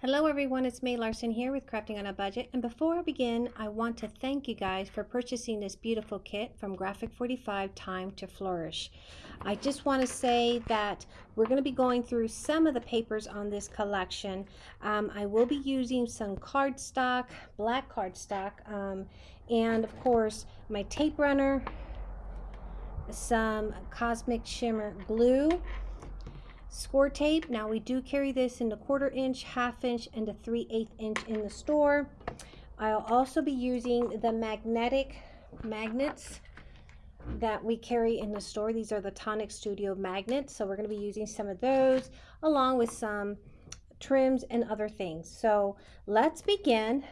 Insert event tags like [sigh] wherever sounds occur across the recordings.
Hello everyone, it's May Larson here with Crafting on a Budget. And before I begin, I want to thank you guys for purchasing this beautiful kit from Graphic 45 Time to Flourish. I just want to say that we're going to be going through some of the papers on this collection. Um, I will be using some cardstock, black cardstock, um, and of course my tape runner, some Cosmic Shimmer glue, Score tape, now we do carry this in the quarter inch, half inch, and a 3 8 inch in the store. I'll also be using the magnetic magnets that we carry in the store. These are the Tonic Studio magnets. So we're going to be using some of those along with some trims and other things. So let's begin.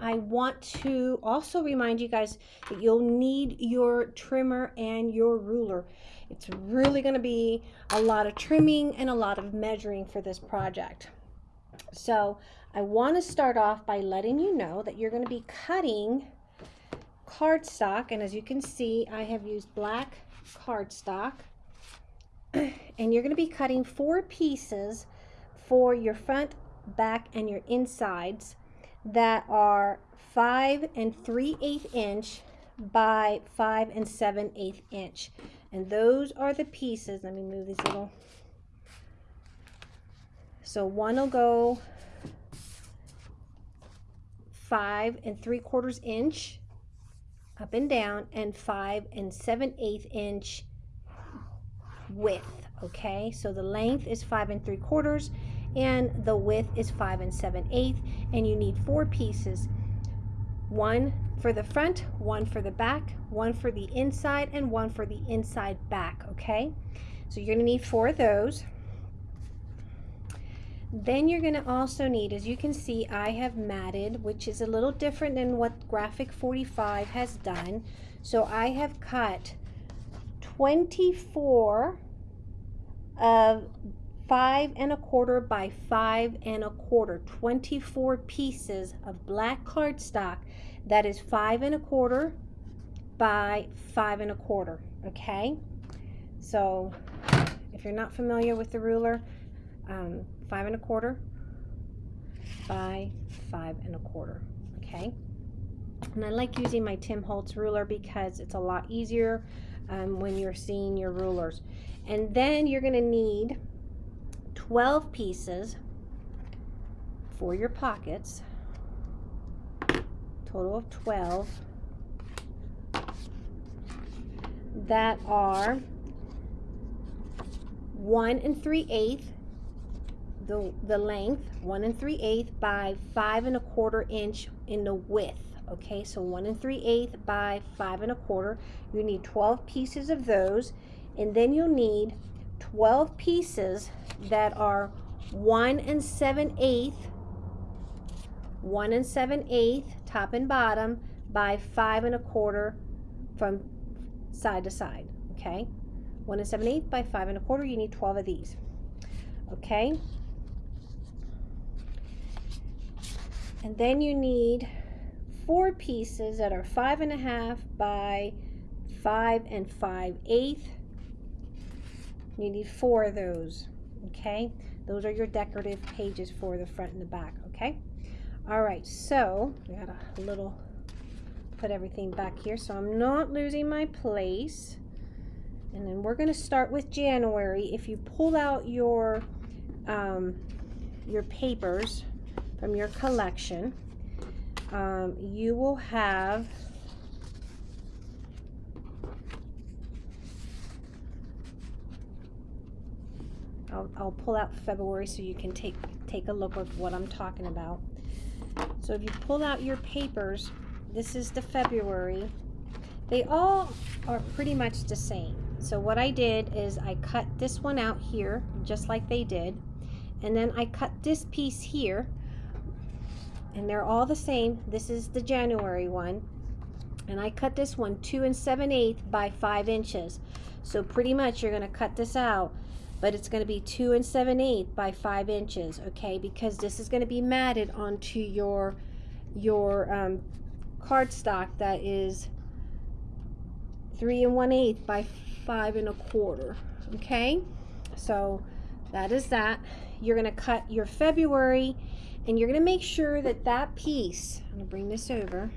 I want to also remind you guys that you'll need your trimmer and your ruler. It's really going to be a lot of trimming and a lot of measuring for this project. So I want to start off by letting you know that you're going to be cutting cardstock. And as you can see, I have used black cardstock. [clears throat] And you're going to be cutting four pieces for your front, back, and your insides that are 5 and 3 8 inch by 5 and 7 8 inch. And those are the pieces. Let me move these little. So one will go 5 and 3 quarters inch up and down and 5 and 7 8 inch width. Okay, so the length is 5 and 3 quarters and the width is 5 and 7 eighths and you need four pieces one for the front one for the back one for the inside and one for the inside back okay? So you're to need four of those. Then you're to also need as you can see I have matted which is a little different than what graphic 45 has done. So I have cut 24 of five and a quarter by five and a quarter 24 pieces of black cardstock that is five and a quarter by five and a quarter okay? So if you're not familiar with the ruler um, five and a quarter by five and a quarter okay? And I like using my Tim Holtz ruler because it's a lot easier um, when you're seeing your rulers. And then you're going to need 12 pieces for your pockets, total of 12, that are 1 and 3 eighths, the, the length, 1 and 3 eighths by 5 and a quarter inch in the width. Okay, so 1 and 3 eighths by 5 and a quarter. You need 12 pieces of those, and then you'll need 12 pieces that are 1 and 7 eighth, 1 and 7 eighth, top and bottom, by 5 and a quarter from side to side, okay? 1 and 7 eighth by 5 and a quarter, you need 12 of these, okay? And then you need four pieces that are five and a half by five and five eighth you need four of those, okay? Those are your decorative pages for the front and the back, okay? All right, so we got a little, put everything back here so I'm not losing my place. And then we're gonna start with January. If you pull out your, um, your papers from your collection, um, you will have I'll, I'll pull out February so you can take, take a look at what I'm talking about. So if you pull out your papers, this is the February. They all are pretty much the same. So what I did is I cut this one out here, just like they did. And then I cut this piece here. And they're all the same. This is the January one. And I cut this one 2 and 7 8 by 5 inches. So pretty much you're going to cut this out but it's going to be 2 and 7 8 by 5 inches, okay? Because this is going to be matted onto your, your um, cardstock that is 3 and 1 8 by 5 and a quarter, okay? So that is that. You're going to cut your February And you're going to make sure that that piece, I'm going to bring this over.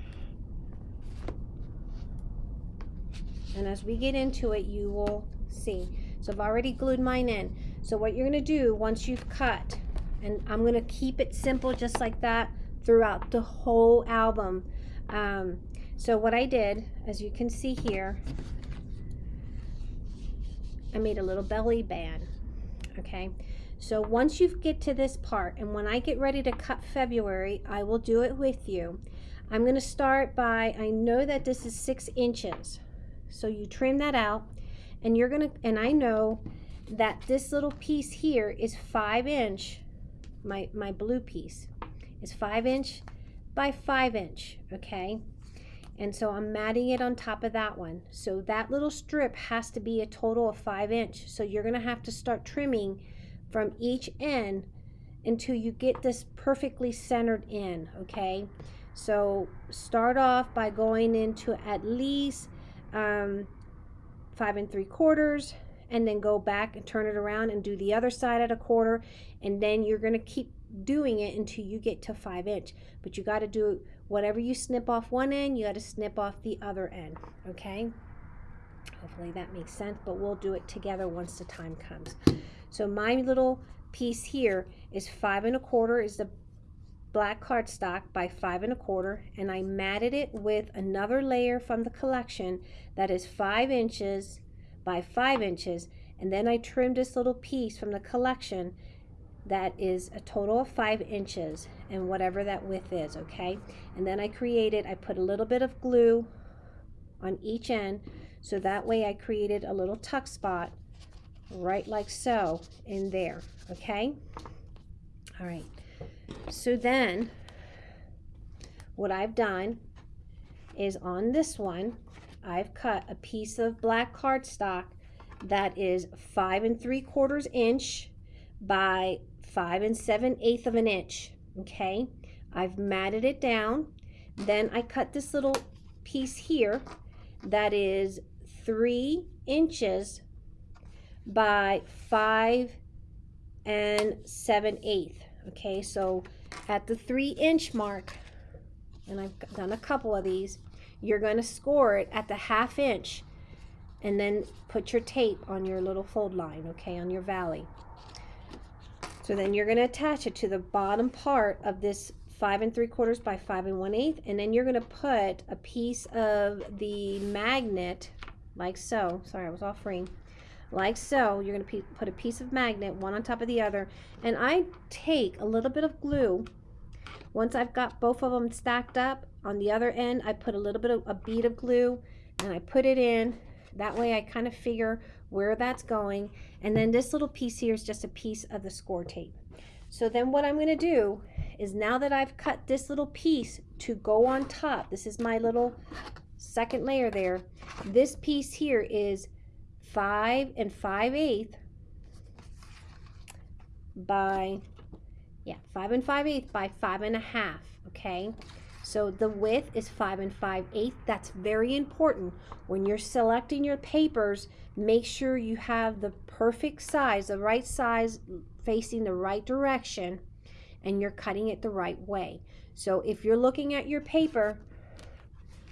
And as we get into it, you will see. So I've already glued mine in. So what you're going to do once you've cut, and I'm going to keep it simple just like that throughout the whole album. Um, so what I did, as you can see here, I made a little belly band, okay? So once you get to this part, and when I get ready to cut February, I will do it with you. I'm gonna start by, I know that this is six inches. So you trim that out, and you're gonna, and I know that this little piece here is five inch, my, my blue piece is five inch by five inch, okay? And so I'm matting it on top of that one. So that little strip has to be a total of five inch. So you're gonna have to start trimming from each end until you get this perfectly centered in, okay? So start off by going into at least um, five and three quarters and then go back and turn it around and do the other side at a quarter and then you're going to keep doing it until you get to five inch. But you got to do whatever you snip off one end you got to snip off the other end okay? Hopefully that makes sense but we'll do it together once the time comes. So my little piece here is five and a quarter is the black cardstock by five and a quarter and I matted it with another layer from the collection that is five inches by five inches and then I trimmed this little piece from the collection that is a total of five inches and whatever that width is okay? And then I created I put a little bit of glue on each end so that way I created a little tuck spot right like so in there okay? All right so then what I've done is on this one I've cut a piece of black cardstock that is five and three quarters inch by five and seven eighth of an inch okay I've matted it down then I cut this little piece here that is three inches by five and seven eighth. Okay, so at the three inch mark, and I've done a couple of these, you're going to score it at the half inch and then put your tape on your little fold line, okay, on your valley. So then you're going to attach it to the bottom part of this five and three quarters by five and one eighth, and then you're going to put a piece of the magnet like so. Sorry, I was offering like so. You're going to put a piece of magnet, one on top of the other. And I take a little bit of glue. Once I've got both of them stacked up, on the other end, I put a little bit of a bead of glue and I put it in. That way I kind of figure where that's going. And then this little piece here is just a piece of the score tape. So then what I'm going to do is now that I've cut this little piece to go on top, this is my little second layer there. This piece here is 5 and 5 eighth by, yeah, 5 and 5 eighth by 5 and a half, okay? So the width is 5 and 5 eighth. That's very important. When you're selecting your papers, make sure you have the perfect size, the right size facing the right direction, and you're cutting it the right way. So if you're looking at your paper,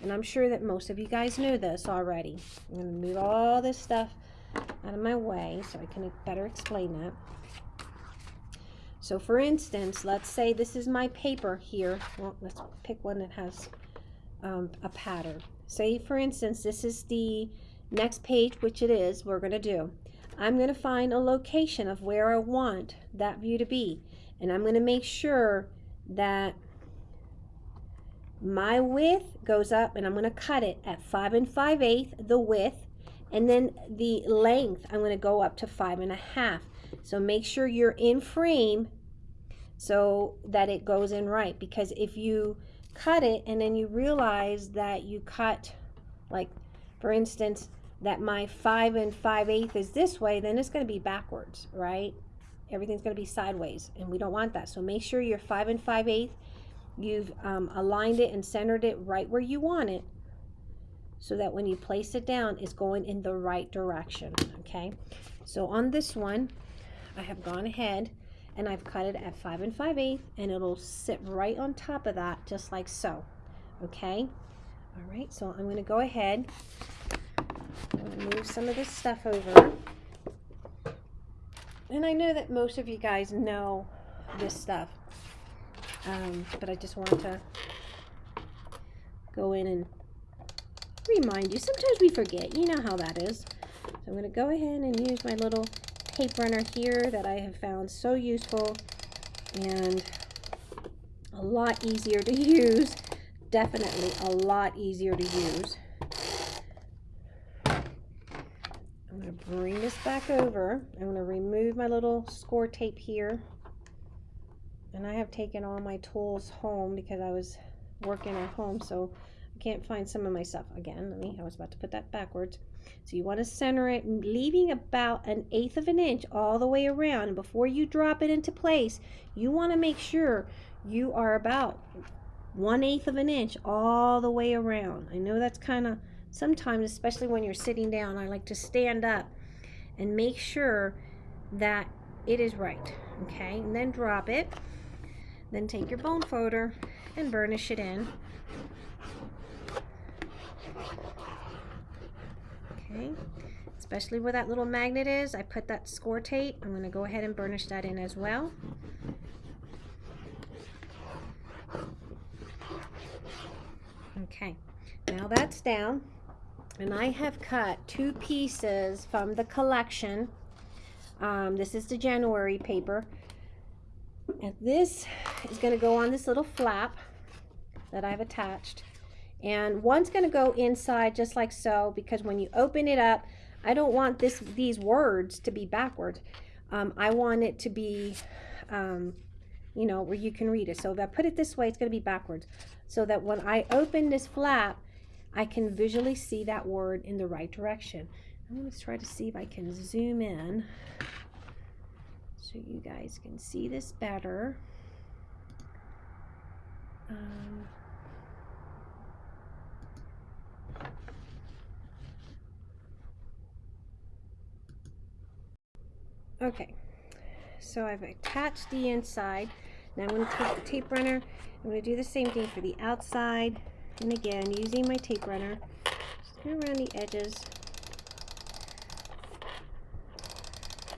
and I'm sure that most of you guys know this already. I'm going to move all this stuff out of my way so I can better explain that. So for instance, let's say this is my paper here. Well, let's pick one that has um, a pattern. Say for instance, this is the next page, which it is, we're going to do. I'm going to find a location of where I want that view to be. And I'm going to make sure that my width goes up and I'm going to cut it at 5 and 5 eighths, the width, and then the length I'm going to go up to 5 and a half. So make sure you're in frame so that it goes in right because if you cut it and then you realize that you cut like for instance that my 5 and 5 eighths is this way then it's going to be backwards right everything's going to be sideways and we don't want that so make sure you're 5 and 5 eighths You've um, aligned it and centered it right where you want it so that when you place it down, it's going in the right direction, okay? So on this one, I have gone ahead and I've cut it at 5 and 5 eighths and it'll sit right on top of that just like so okay? All right so I'm going to go ahead to move some of this stuff over. And I know that most of you guys know this stuff um, but I just want to go in and remind you sometimes we forget you know how that is so I'm going to go ahead and use my little tape runner here that I have found so useful and a lot easier to [laughs] use. Definitely a lot easier to use. I'm going to bring this back over. I'm going to remove my little score tape here. And I have taken all my tools home because I was working at home, so I can't find some of my stuff. Again, let me, I was about to put that backwards. So you want to center it, leaving about an eighth of an inch all the way around. And before you drop it into place, you want to make sure you are about one eighth of an inch all the way around. I know that's kind of sometimes, especially when you're sitting down, I like to stand up and make sure that it is right. Okay, and then drop it. Then take your bone folder and burnish it in. Okay, especially where that little magnet is, I put that score tape. I'm going to go ahead and burnish that in as well. Okay, now that's down. And I have cut two pieces from the collection. Um, this is the January paper. And this is going to go on this little flap that I've attached. And one's going to go inside just like so because when you open it up I don't want this these words to be backwards um, I want it to be um, you know where you can read it. So if I put it this way it's going to be backwards. So that when I open this flap I can visually see that word in the right direction. I'm going to try to see if I can zoom in so you guys can see this better um, Okay, so I've attached the inside. Now I'm going to take the tape runner. I'm going to do the same thing for the outside. And again, using my tape runner, just go around the edges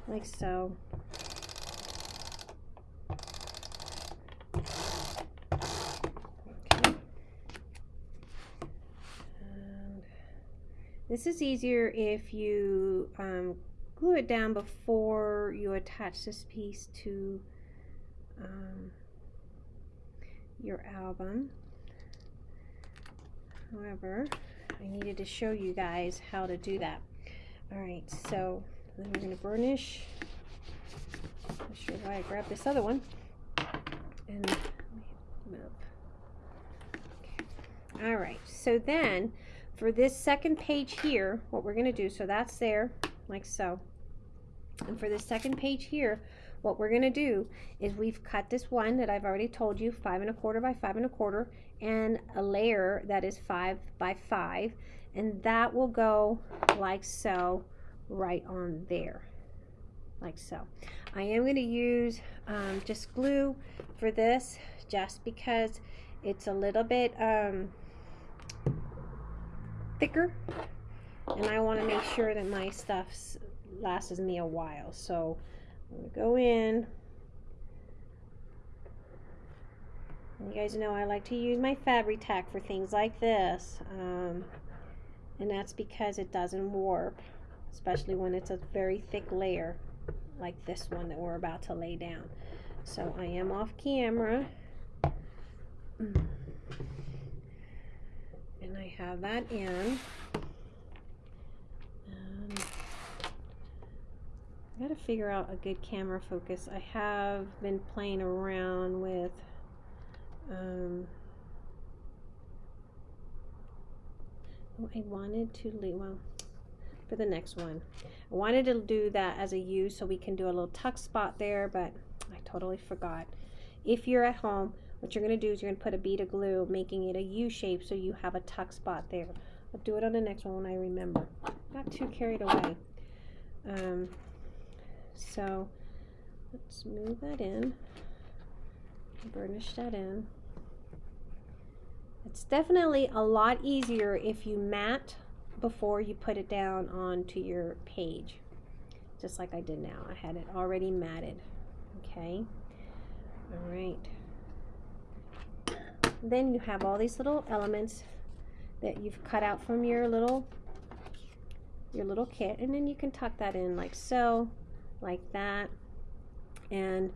like so. This is easier if you um, glue it down before you attach this piece to um, your album. However, I needed to show you guys how to do that. All right, so then we're going to burnish. Not sure why I grabbed this other one. And move. Okay. All right, so then for this second page here, what we're going to do, so that's there, like so. And for the second page here, what we're going to do is we've cut this one that I've already told you, five and a quarter by five and a quarter, and a layer that is five by five, and that will go like so right on there, like so. I am going to use um, just glue for this, just because it's a little bit um, thicker, and I want to make sure that my stuff's lasts me a while. So I'm going to go in. You guys know I like to use my Fabri-Tac for things like this. Um, and that's because it doesn't warp, especially when it's a very thick layer like this one that we're about to lay down. So I am off camera. [clears throat] And I have that in. I gotta figure out a good camera focus. I have been playing around with um, oh, I wanted to leave, well, for the next one. I wanted to do that as a U so we can do a little tuck spot there, but I totally forgot. If you're at home, what you're going to do is you're going to put a bead of glue, making it a U shape so you have a tuck spot there. I'll do it on the next one when I remember. Not too carried away. Um, so let's move that in. Burnish that in. It's definitely a lot easier if you mat before you put it down onto your page. Just like I did now. I had it already matted. Okay. All right. Then you have all these little elements that you've cut out from your little your little kit. And then you can tuck that in like so like that. And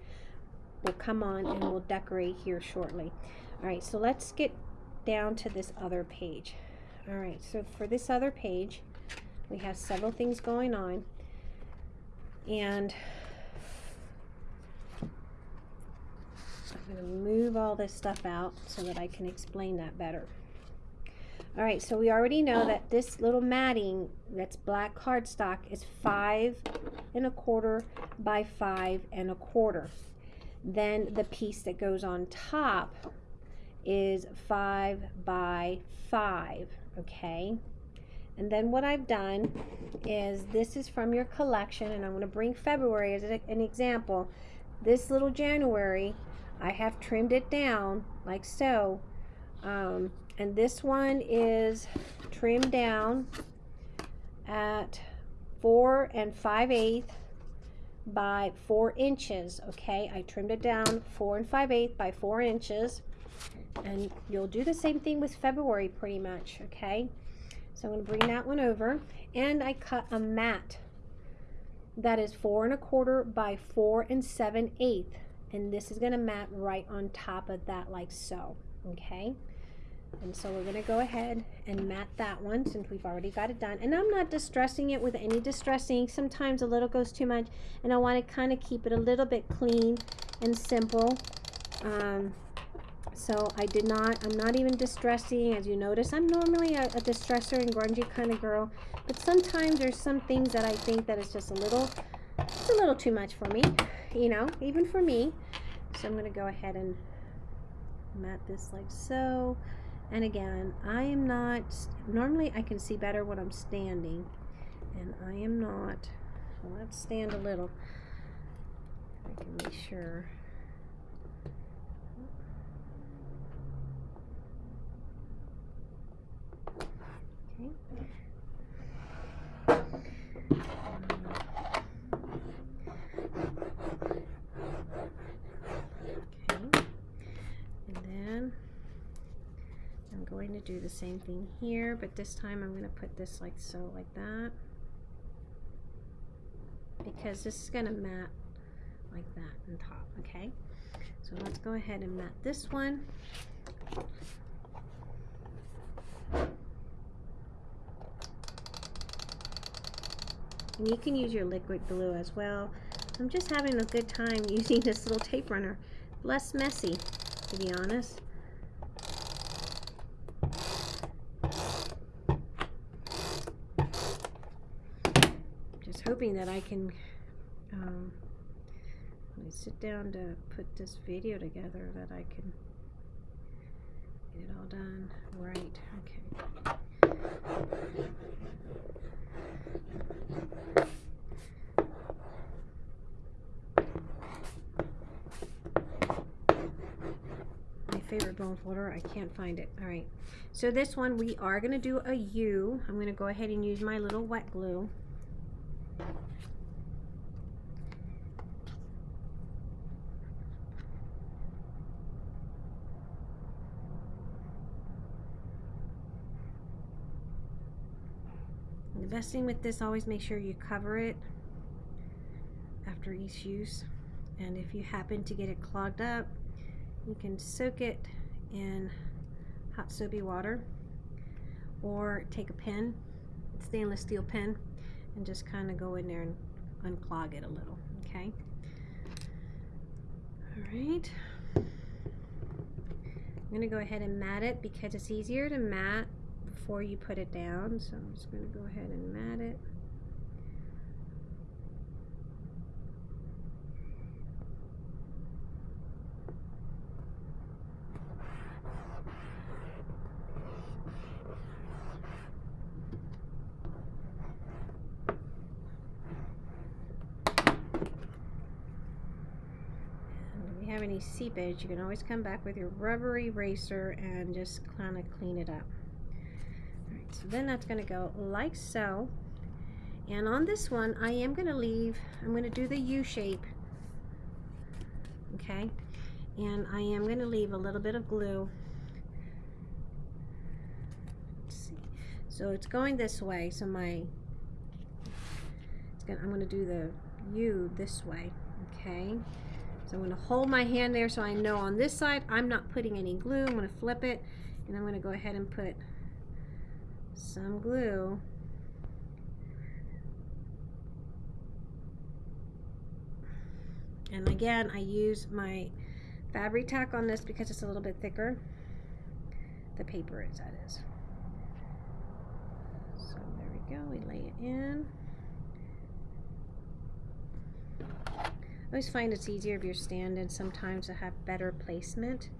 we'll come on and we'll decorate here shortly. All right so let's get down to this other page. All right so for this other page we have several things going on. And I'm going to move all this stuff out so that I can explain that better all right, so we already know that this little matting that's black cardstock is five and a quarter by five and a quarter. Then the piece that goes on top is five by five, okay? And then what I've done is this is from your collection and I'm going to bring February as an example. This little January, I have trimmed it down like so. Um, and this one is trimmed down at four and five eighths by four inches okay? I trimmed it down four and five eighths by four inches. And you'll do the same thing with February pretty much okay? So I'm going to bring that one over. And I cut a mat that is four and a quarter by four and seven eighths and this is going to mat right on top of that like so okay and so we're going to go ahead and mat that one since we've already got it done. And I'm not distressing it with any distressing. Sometimes a little goes too much and I want to kind of keep it a little bit clean and simple. Um, so I did not, I'm not even distressing. As you notice, I'm normally a, a distressor and grungy kind of girl. But sometimes there's some things that I think that is just a little, it's a little too much for me, you know, even for me. So I'm going to go ahead and mat this like so. And again, I am not, normally I can see better when I'm standing, and I am not. So let's stand a little. I can be sure. Going to do the same thing here, but this time I'm going to put this like so, like that. Because this is going to mat like that on top, okay? So let's go ahead and mat this one. And you can use your liquid glue as well. I'm just having a good time [laughs] using this little tape runner. Less messy, to be honest. Hoping that I can um, when I sit down to put this video together that I can get it all done right. Okay. My favorite bone folder, I can't find it. All right, so this one we are going to do a U. I'm going to go ahead and use my little wet glue. With this, always make sure you cover it after each use. And if you happen to get it clogged up, you can soak it in hot soapy water or take a pen, stainless steel pen, and just kind of go in there and unclog it a little, okay? All right. I'm going to go ahead and mat it because it's easier to mat before you put it down. So I'm just going to go ahead and mat it. If you have any seepage, you can always come back with your rubber eraser and just kind of clean it up. So then that's going to go like so. And on this one, I am going to leave, I'm going to do the U shape. Okay. And I am going to leave a little bit of glue. Let's see. So it's going this way. So my, gonna, I'm going to do the U this way. Okay. So I'm going to hold my hand there so I know on this side I'm not putting any glue. I'm going to flip it and I'm going to go ahead and put some glue. And again I use my Fabri-Tac on this because it's a little bit thicker. The paper is that is so there we go we lay it in. I always find it's easier if you're standing sometimes to have better placement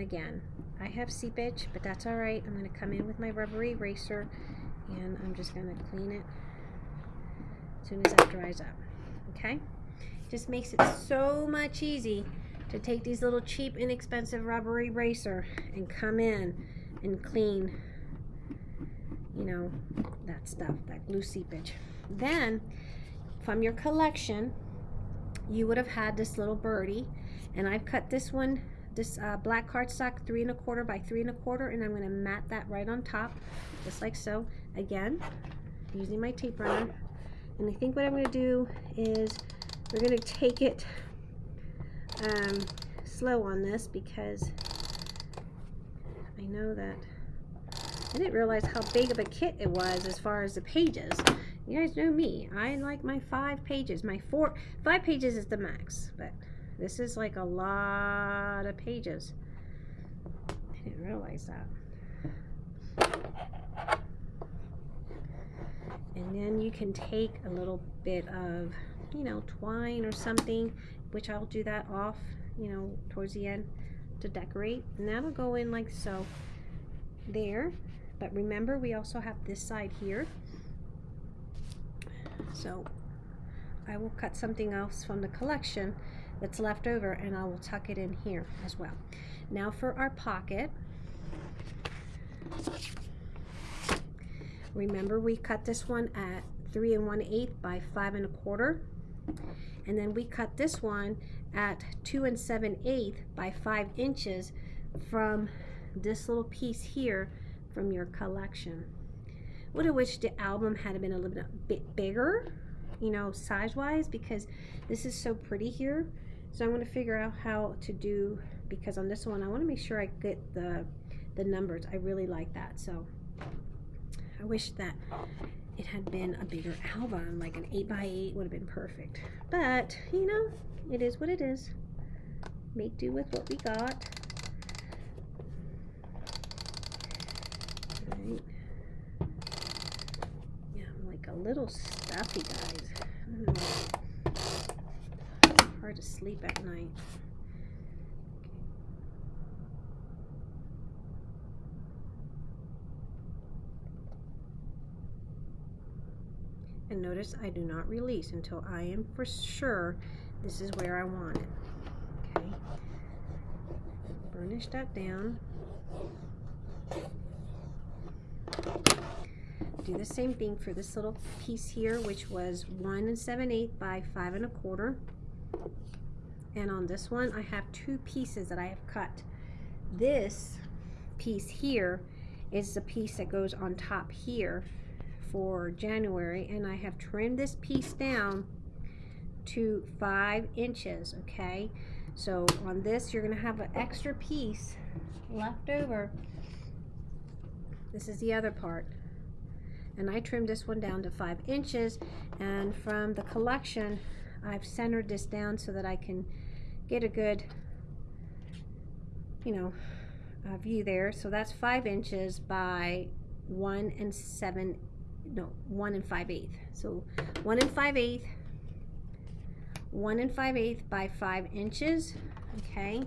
again. I have seepage but that's alright I'm going to come in with my rubber eraser and I'm just going to clean it as soon as that dries up okay? Just makes it so much easy to take these little cheap, inexpensive rubber eraser and come in and clean, you know, that stuff, that glue seepage. Then, from your collection, you would have had this little birdie, and I've cut this one, this uh, black cardstock, three and a quarter by three and a quarter, and I'm going to mat that right on top, just like so. Again, using my tape runner. And I think what I'm going to do is we're going to take it um, slow on this because I know that I didn't realize how big of a kit it was as far as the pages. You guys know me. I like my five pages. My four, five pages is the max, but this is like a lot of pages. I didn't realize that. And then you can take a little bit of you know, twine or something, which I'll do that off, you know, towards the end to decorate. And that'll go in like so there. But remember, we also have this side here. So I will cut something else from the collection that's left over and I will tuck it in here as well. Now for our pocket. Remember we cut this one at three and one eighth by five and a quarter and then we cut this one at two and seven eighth by five inches from this little piece here from your collection. Would have wished the album had been a little bit bigger, you know, size-wise, because this is so pretty here. So I'm going to figure out how to do, because on this one, I want to make sure I get the, the numbers. I really like that. So I wish that it had been a bigger album, like an 8 by 8 would have been perfect. But, you know, it is what it is. Make do with what we got. Right. Yeah, I'm like a little stuffy, guys. Hard to sleep at night. And notice I do not release until I am for sure this is where I want it. Okay. Burnish that down. Do the same thing for this little piece here, which was one and seven eighth by five and a quarter. And on this one, I have two pieces that I have cut. This piece here is the piece that goes on top here for January. And I have trimmed this piece down to five inches okay? So on this you're gonna have an extra piece left over. This is the other part. And I trimmed this one down to five inches. And from the collection I've centered this down so that I can get a good you know uh, view there so that's five inches by one and seven no, one and five eighth. So one and five eighth, one and five eighth by five inches, okay?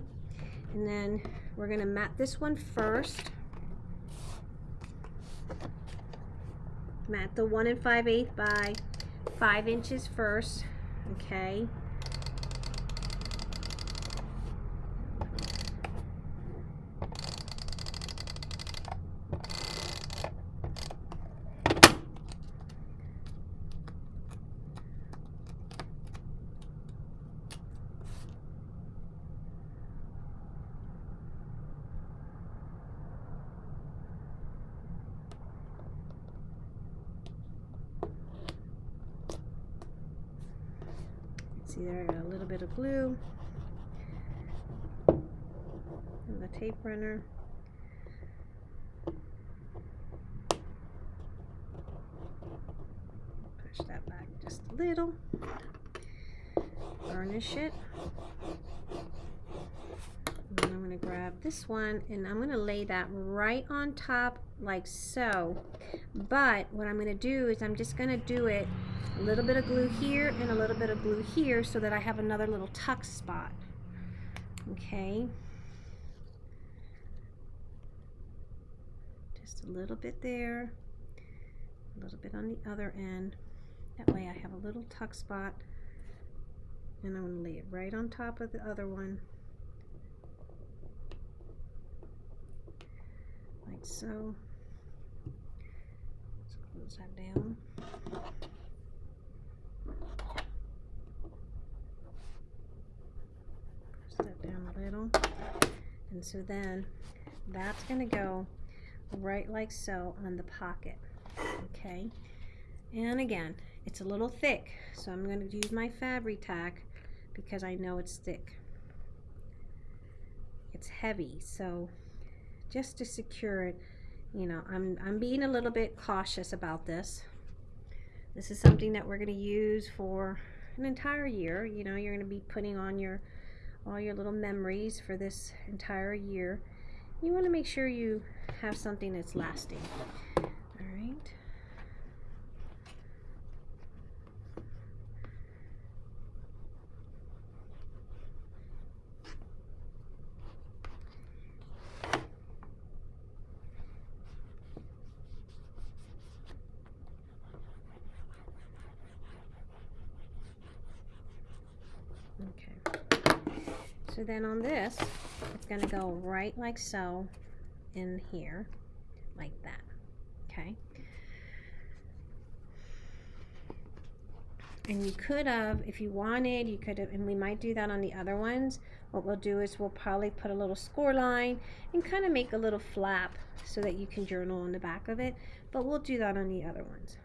And then we're gonna mat this one first. Mat the one and five eighth by five inches first, okay? See there, got a little bit of glue. And the tape runner. Push that back just a little. Burnish it. And I'm going to grab this one and I'm going to lay that right on top like so. But what I'm going to do is I'm just going to do it a little bit of glue here and a little bit of glue here so that I have another little tuck spot. Okay. Just a little bit there, a little bit on the other end. That way I have a little tuck spot and I'm going to lay it right on top of the other one. Like so. Let's close that down. Press that down a little. And so then that's going to go right like so on the pocket. Okay. And again, it's a little thick, so I'm going to use my Fabri-Tac because I know it's thick. It's heavy, so just to secure it, you know, I'm, I'm being a little bit cautious about this. This is something that we're going to use for an entire year. You know, you're going to be putting on your all your little memories for this entire year. You want to make sure you have something that's lasting. So then on this, it's going to go right like so in here, like that, okay? And you could have, if you wanted, you could have, and we might do that on the other ones. What we'll do is we'll probably put a little score line and kind of make a little flap so that you can journal on the back of it. But we'll do that on the other ones.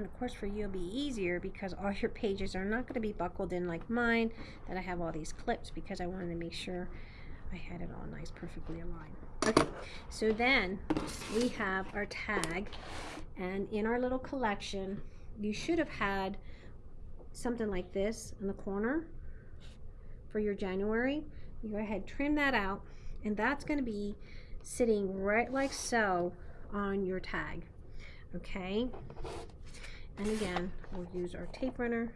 And of course for you it'll be easier because all your pages are not going to be buckled in like mine that I have all these clips because I wanted to make sure I had it all nice perfectly aligned. Okay so then we have our tag. And in our little collection you should have had something like this in the corner for your January. You go ahead trim that out and that's going to be sitting right like so on your tag okay and again, we'll use our tape runner.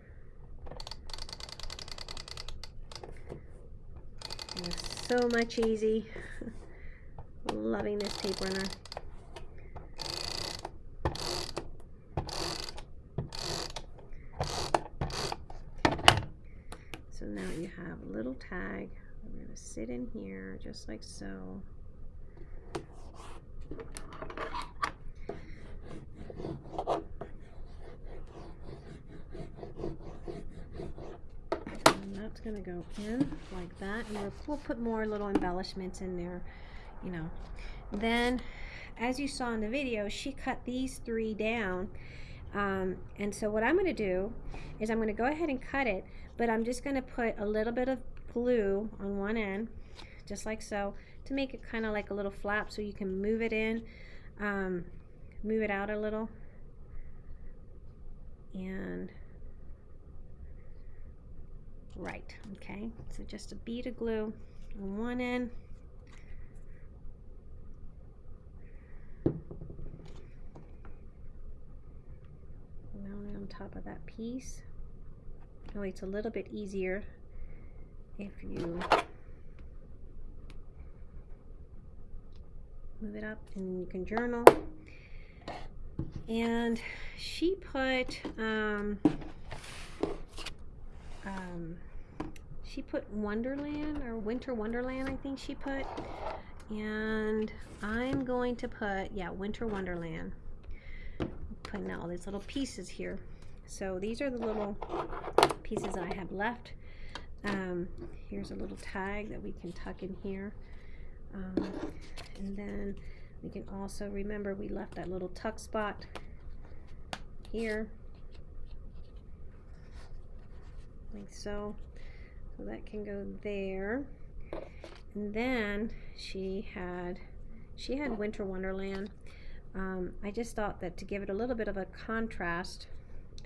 So much easy. [laughs] Loving this tape runner. So now you have a little tag. I'm going to sit in here just like so. Going to go in like that. And we'll put more little embellishments in there, you know. Then, as you saw in the video, she cut these three down. Um, and so what I'm going to do is I'm going to go ahead and cut it, but I'm just going to put a little bit of glue on one end, just like so, to make it kind of like a little flap so you can move it in, um, move it out a little. And right okay. So just a bead of glue on one end. It on top of that piece. Oh it's a little bit easier if you move it up and you can journal. And she put um, um, she put Wonderland or Winter Wonderland I think she put. And I'm going to put yeah Winter Wonderland. Putting all these little pieces here. So these are the little pieces I have left. Um, here's a little tag that we can tuck in here. Um, and then we can also remember we left that little tuck spot here like so so that can go there. And then she had she had winter wonderland. Um, I just thought that to give it a little bit of a contrast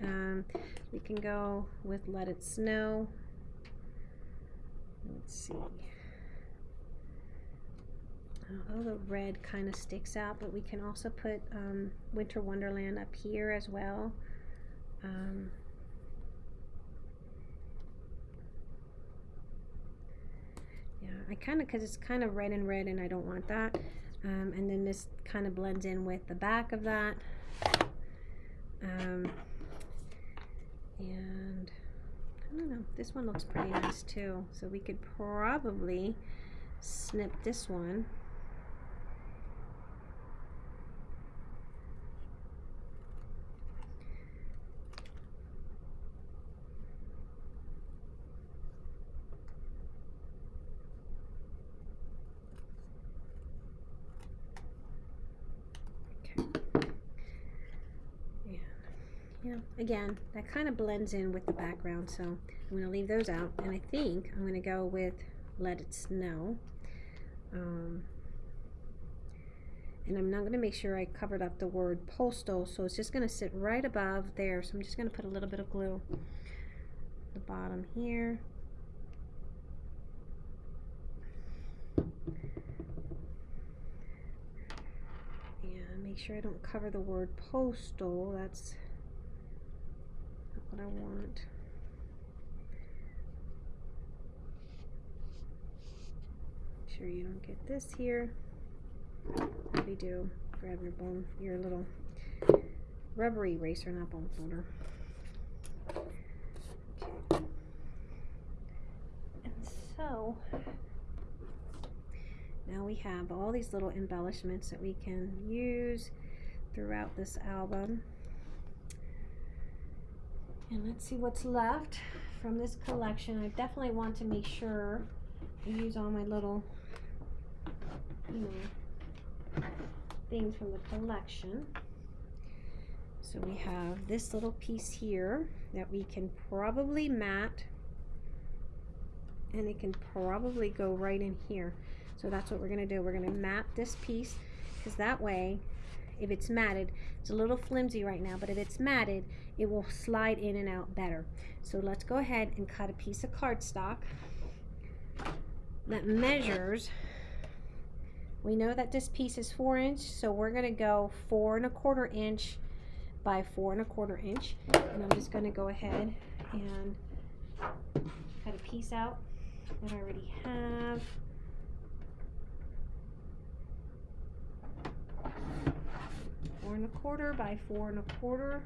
um, we can go with let it snow. Let's see. Oh, the red kind of sticks out but we can also put um, winter wonderland up here as well. Um, yeah I kind of because it's kind of red and red and I don't want that. Um, and then this kind of blends in with the back of that. Um, and I don't know this one looks pretty nice too. So we could probably snip this one yeah again that kind of blends in with the background so I'm going to leave those out and I think I'm going to go with let it snow. Um, and I'm not going to make sure I covered up the word postal so it's just going to sit right above there so I'm just going to put a little bit of glue the bottom here. And make sure I don't cover the word postal that's what I want. Make sure you don't get this here. We do. Grab your bone, your little rubber eraser, not bone folder. And so now we have all these little embellishments that we can use throughout this album. And let's see what's left from this collection. I definitely want to make sure I use all my little, you know, things from the collection. So we have this little piece here that we can probably mat and it can probably go right in here. So that's what we're going to do. We're going to mat this piece because that way if it's matted. It's a little flimsy right now, but if it's matted, it will slide in and out better. So let's go ahead and cut a piece of cardstock that measures we know that this piece is four inch so we're going to go four and a quarter inch by four and a quarter inch and I'm just going to go ahead and cut a piece out that I already have four and a quarter by four and a quarter.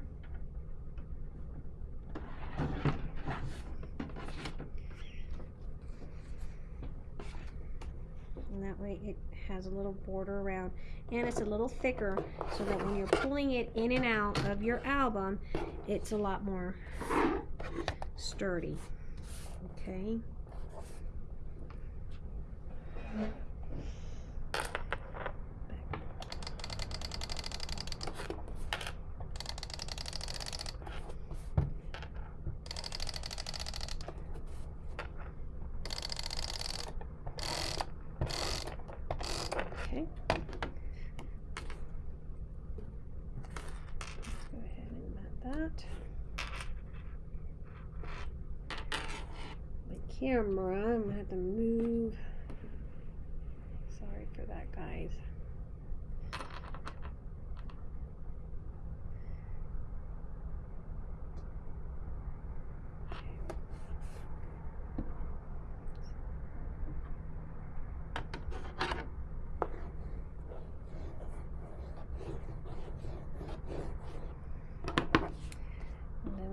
And that way it has a little border around and it's a little thicker so that when you're pulling it in and out of your album it's a lot more sturdy okay camera. I'm going to have to move. Sorry for that, guys.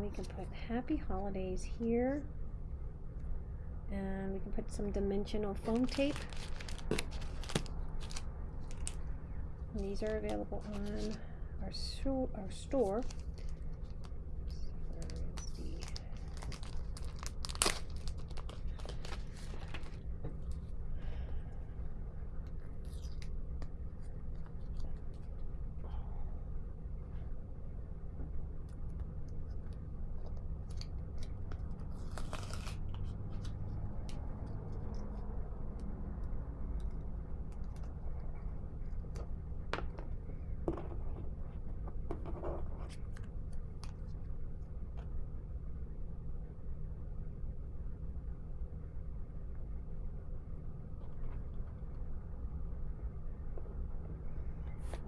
we can put happy holidays here. And we can put some dimensional foam tape. And these are available on our, our store. Where is the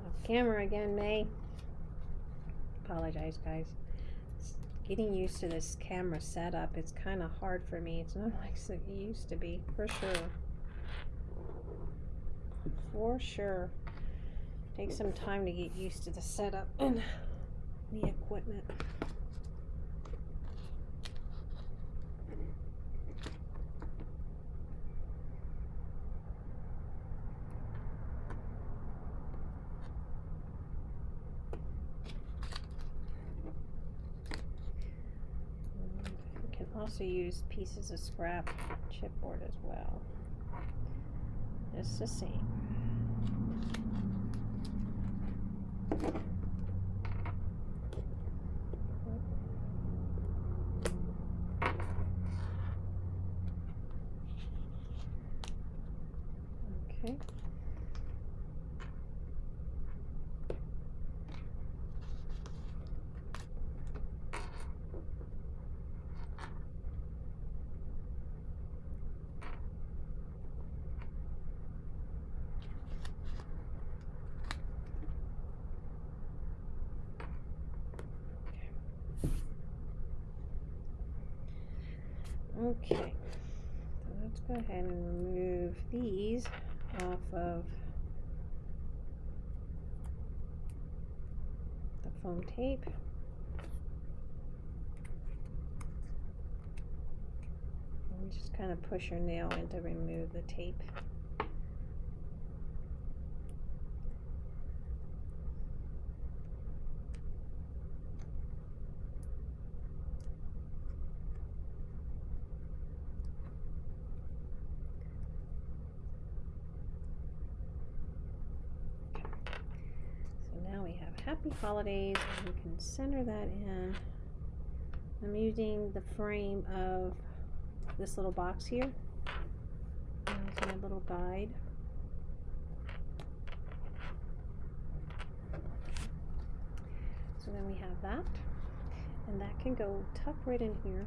Off camera again, May. Apologize, guys. Getting used to this camera setup, it's kind of hard for me. It's not [laughs] like it used to be, for sure. For sure. Takes some time to get used to the setup and the equipment. And We can also use pieces of scrap chipboard as well. Just the same. Okay. Okay, so let's go ahead and remove these off of the foam tape. And just kind of push your nail in to remove the tape. So now we have happy holidays we can center that in. I'm using the frame of this little box here as my little guide. So then we have that and that can go tuck right in here.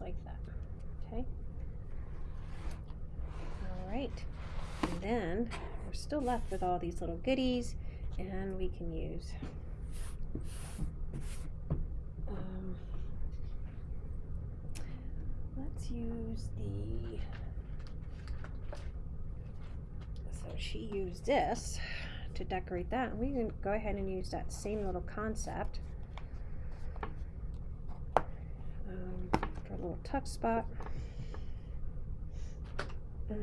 Like that. Okay. All right. And then we're still left with all these little goodies, and we can use. Um, let's use the. So she used this to decorate that. We can go ahead and use that same little concept. Um, for a little tuck spot. Like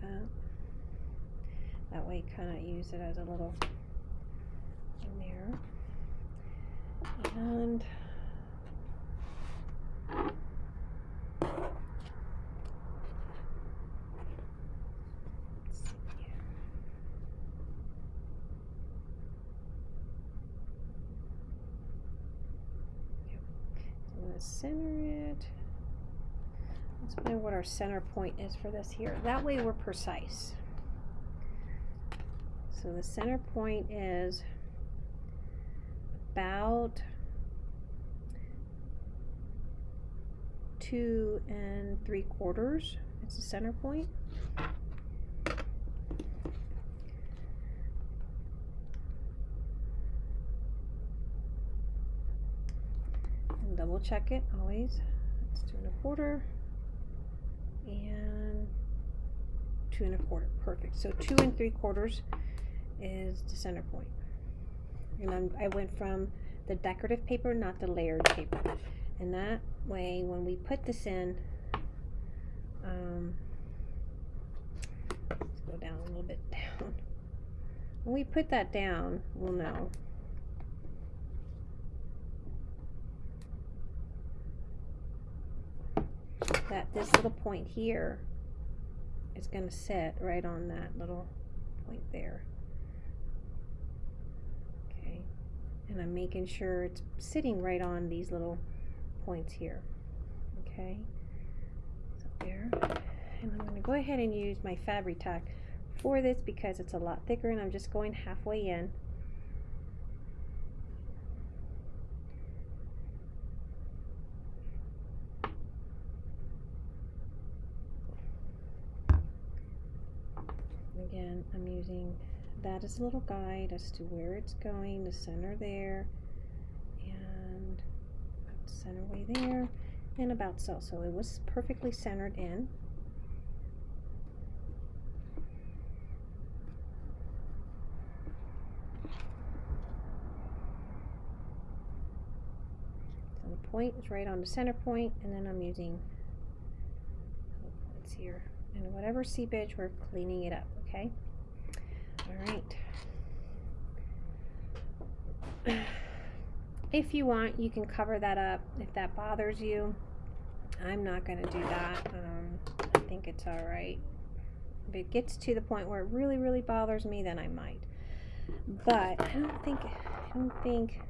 that. That way, kind of use it as a little mirror. And let's see here. I'm gonna center it. Let's find what our center point is for this here. That way we're precise. So the center point is about two and three quarters. It's the center point. Check it always. It's two and a quarter and two and a quarter. Perfect. So two and three quarters is the center point. And I'm, I went from the decorative paper, not the layered paper. And that way, when we put this in, um, let's go down a little bit down. When we put that down, we'll know. That this little point here is going to sit right on that little point there. Okay, and I'm making sure it's sitting right on these little points here. Okay, so there. And I'm going to go ahead and use my Fabri-Tac for this because it's a lot thicker and I'm just going halfway in. I'm using that as a little guide as to where it's going, the center there, and center way there, and about so. So it was perfectly centered in. So the point is right on the center point, and then I'm using points here. And whatever seepage, we're cleaning it up, okay? All right. If you want, you can cover that up if that bothers you. I'm not going to do that. Um, I think it's all right. If it gets to the point where it really, really bothers me, then I might. But I don't think, I don't think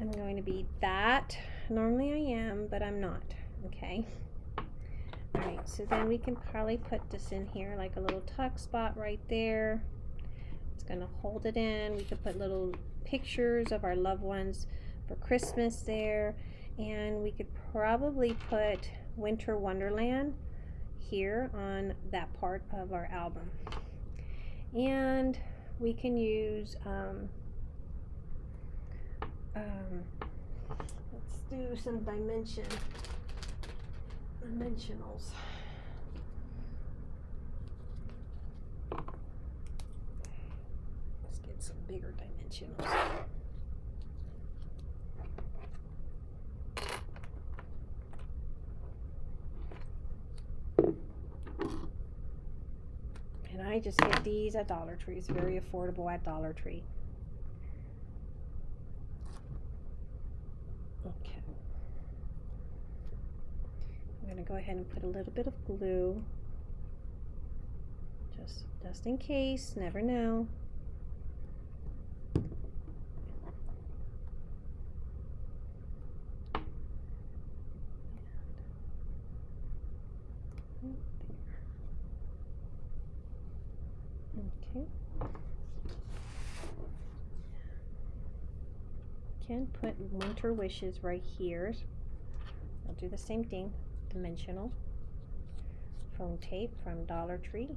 I'm going to be that. Normally I am, but I'm not. Okay. Alright, so then we can probably put this in here like a little tuck spot right there. It's going to hold it in. We could put little pictures of our loved ones for Christmas there. And we could probably put Winter Wonderland here on that part of our album. And we can use, um, um, let's do some dimension, dimensionals. Let's get some bigger dimensionals. And I just get these at Dollar Tree. It's very affordable at Dollar Tree. Okay. I'm going to go ahead and put a little bit of glue. Just, just in case, never know. Okay. Can put winter wishes right here. I'll do the same thing, dimensional foam tape from Dollar Tree.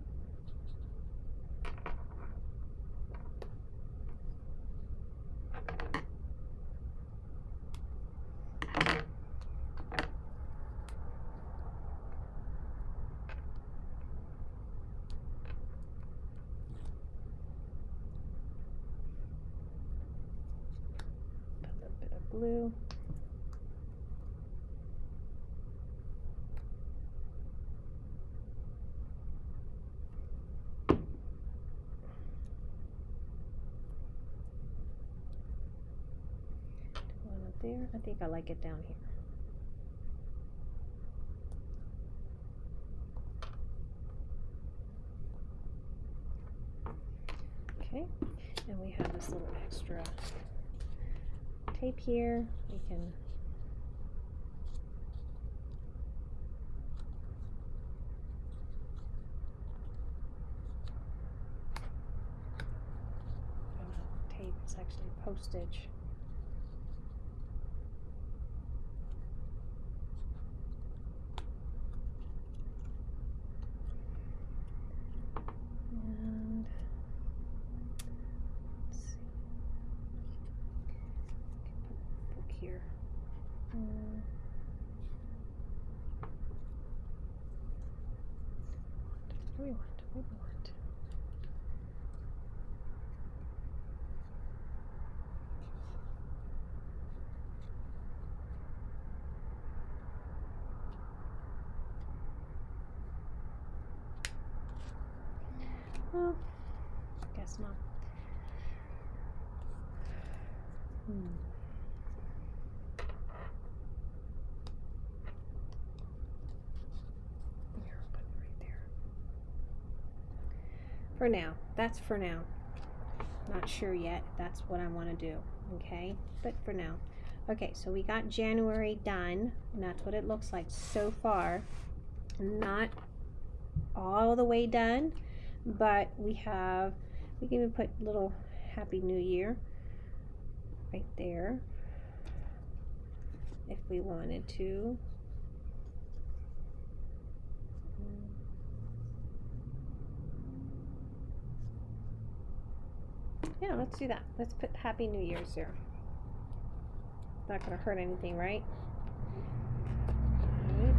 A little bit of. One up there. I think I like it down here. Okay, and we have this little extra tape here. We can tape. It's actually postage. And let's see. Can put a book here. Whiteboard. Well, guess not. Hmm. Here, put it right there. For now, that's for now. Not sure yet that's what I want to do, okay? But for now. Okay, so we got January done, and that's what it looks like so far. Not all the way done, but we have, we can even put little Happy New Year right there if we wanted to. Yeah, let's do that. Let's put Happy New Year's there. Not gonna hurt anything, right? Alright,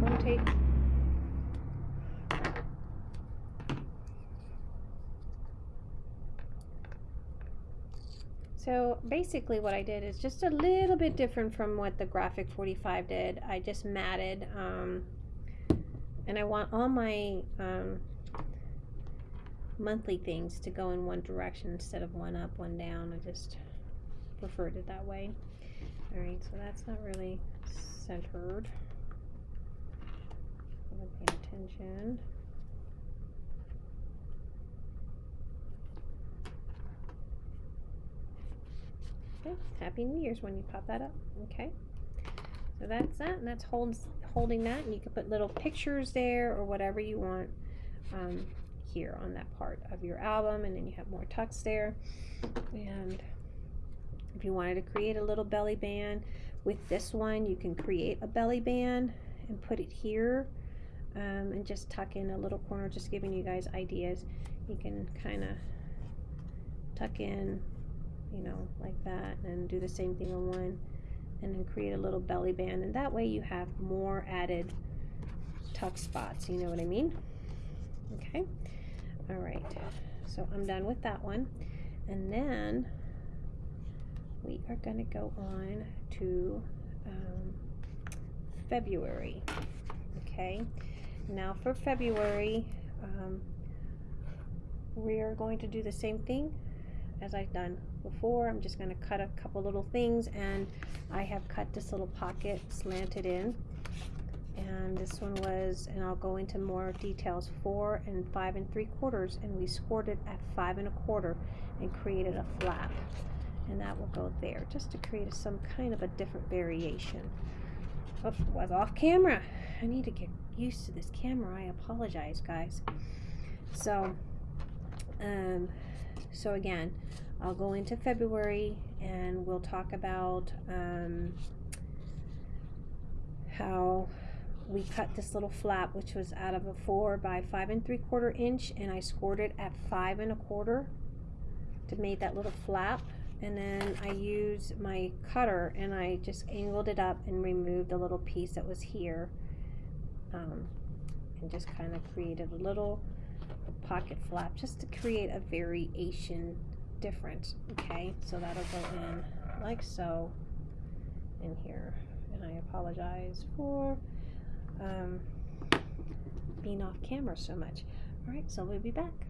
Phone So basically what I did is just a little bit different from what the Graphic 45 did. I just matted, um, and I want all my um, monthly things to go in one direction instead of one up, one down. I just preferred it that way. Alright, so that's not really centered. Pay attention. Okay, Happy New Year's when you pop that up. Okay, so that's that, and that's holds holding that, and you can put little pictures there or whatever you want um, here on that part of your album, and then you have more tucks there. And if you wanted to create a little belly band with this one, you can create a belly band and put it here. Um, and just tuck in a little corner, just giving you guys ideas. You can kind of tuck in you know, like that, and do the same thing on one, and then create a little belly band, and that way you have more added tuck spots, you know what I mean? Okay, all right, so I'm done with that one, and then we are gonna go on to um, February, okay? Now for February, um, we are going to do the same thing as I've done before. I'm just going to cut a couple little things and I have cut this little pocket slanted in. And this one was and I'll go into more details four and five and three quarters and we scored it at five and a quarter and created a flap. And that will go there just to create some kind of a different variation. Oh was off camera. I need to get used to this camera. I apologize guys. So um so again I'll go into February and we'll talk about um, how we cut this little flap which was out of a four by five and three quarter inch and I scored it at five and a quarter to make that little flap. And then I used my cutter and I just angled it up and removed the little piece that was here um, and just kind of created a little pocket flap just to create a variation different okay? So that'll go in like so in here. And I apologize for um, being off camera so much. All right so we'll be back